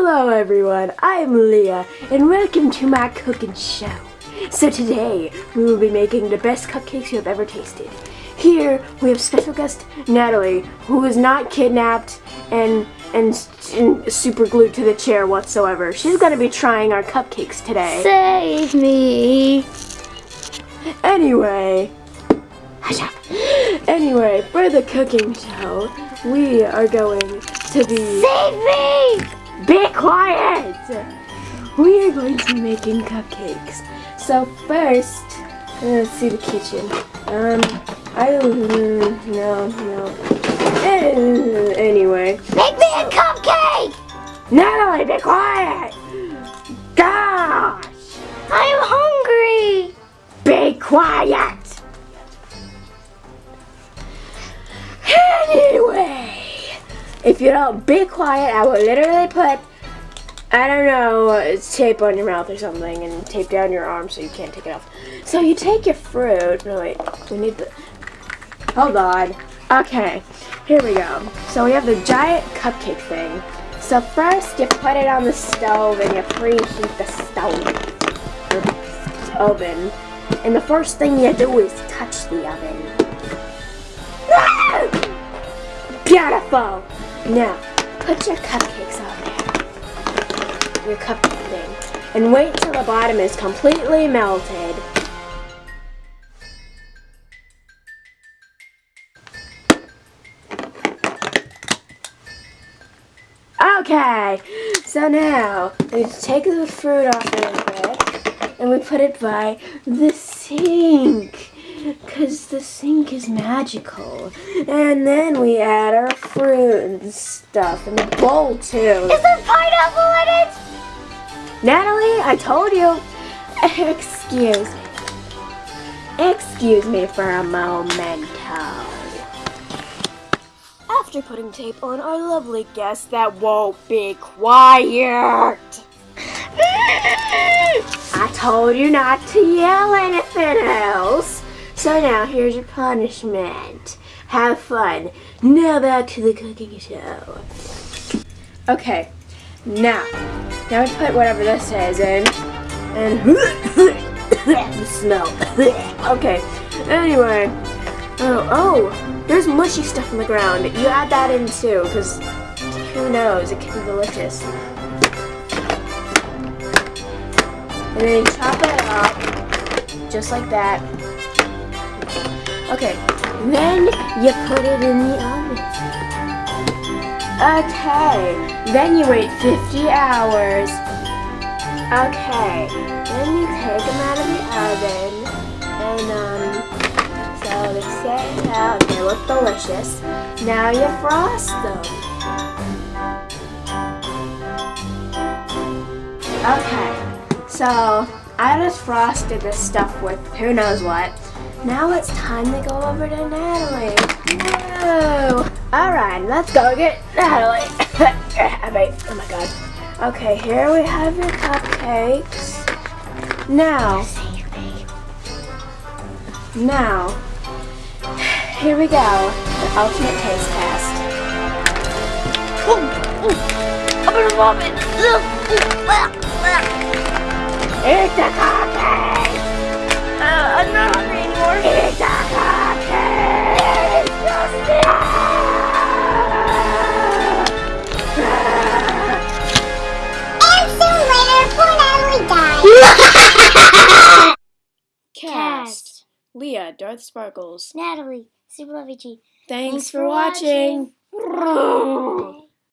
Hello everyone, I'm Leah and welcome to my cooking show. So today we will be making the best cupcakes you have ever tasted. Here we have special guest Natalie who is not kidnapped and, and, and super glued to the chair whatsoever. She's going to be trying our cupcakes today. Save me. Anyway, hush up. Anyway, for the cooking show, we are going to be... Save me. Be quiet! We are going to be making cupcakes. So first, let's see the kitchen. Um, I mm, no no. Eh, Anyway, Make me a cupcake. Natalie, be quiet! Gosh, I'm hungry. be quiet! If you don't be quiet, I will literally put I don't know, tape on your mouth or something and tape down your arm so you can't take it off. So you take your fruit. No, wait. We need the. Hold on. Okay. Here we go. So we have the giant cupcake thing. So first you put it on the stove and you preheat the stove. The oven. And the first thing you do is touch the oven. Beautiful! Now, put your cupcakes on there. Your cupcake thing. And wait till the bottom is completely melted. Okay, so now we take the fruit off a little bit and we put it by the sink because the sink is magical. And then we add our fruit and stuff in the bowl too. Is there pineapple in it? Natalie, I told you. Excuse me. Excuse me for a momento. After putting tape on our lovely guest that won't be quiet. I told you not to yell anything. So now here's your punishment. Have fun. Now back to the cooking show. Okay, now, now we put whatever this is in, and the smell. okay, anyway, oh, oh, there's mushy stuff on the ground. You add that in too, because who knows, it could be delicious. And then you chop it up, just like that. Okay, then you put it in the oven. Okay, then you wait 50 hours. Okay, then you take them out of the oven, and um, so they set out, they look delicious. Now you frost them. Okay, so I just frosted this stuff with who knows what. Now it's time to go over to Natalie. Whoa! Alright, let's go get Natalie. I mean, oh my god. Okay, here we have your cupcakes. Now, now, here we go. The ultimate taste test. I'm gonna vomit. Cupcake! Cast. Leah, Darth Sparkles. Natalie, Super Lovey G. Thanks, Thanks for for watching. watching.